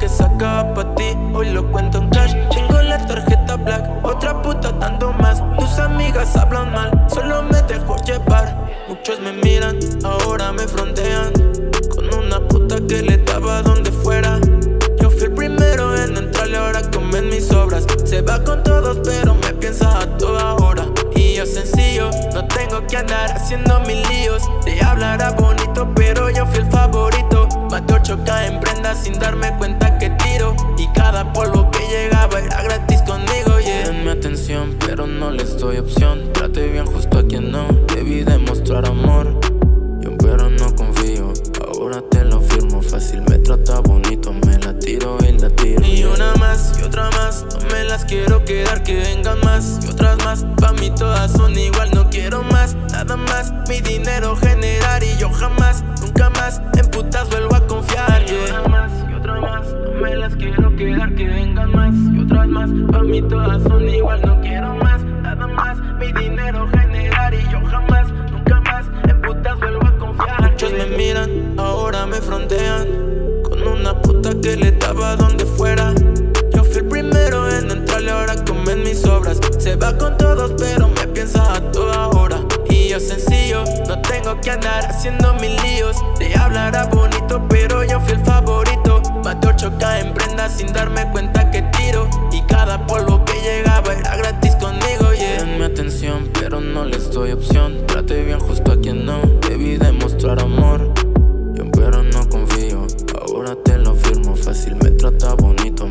que sacaba pa' ti Hoy lo cuento en cash. Tengo la tarjeta black Otra puta dando más. Tus amigas hablan mal Solo me dejo llevar. Muchos me miran Ahora me frontean. Con una puta que le daba donde fuera. Yo fui el primero en entrarle Ahora comen mis obras. Se va con todos pero me piensa a toda hora. Y yo sencillo No tengo que andar haciendo mil líos. Te hablará bonito pero yo fui el sin darme cuenta que tiro. Y cada polvo que llegaba era gratis conmigo, yeah. Denme atención, pero no les doy opción. Trate bien justo a quien no Debí demostrar amor. Yo pero no confío. Ahora te lo firmo Fácil. Me trata bonito Me la tiro y la tiro Y una más y otra más. No me las quiero quedar Que vengan más. Y otras más Pa' mí todas son igual No quiero más, nada más Mi dinero generar Y yo jamás, nunca son igual, no quiero más, nada más Mi dinero generar y yo jamás, nunca más. En putas vuelvo a confiar. Muchos me miran, ahora me frontean. Con una puta que le daba donde fuera. Yo fui el primero en entrarle, ahora comen mis obras. Se va con todos pero me piensa a toda hora. Y yo sencillo, no tengo que andar haciendo mil líos. Te hablará bonito pero yo fui el favorito. Mate 8K en prenda sin darme cuenta pero no les doy opción. Trate bien justo a quien no Debí demostrar amor. Yo pero no confío Ahora te lo firmo fácil Me trata bonito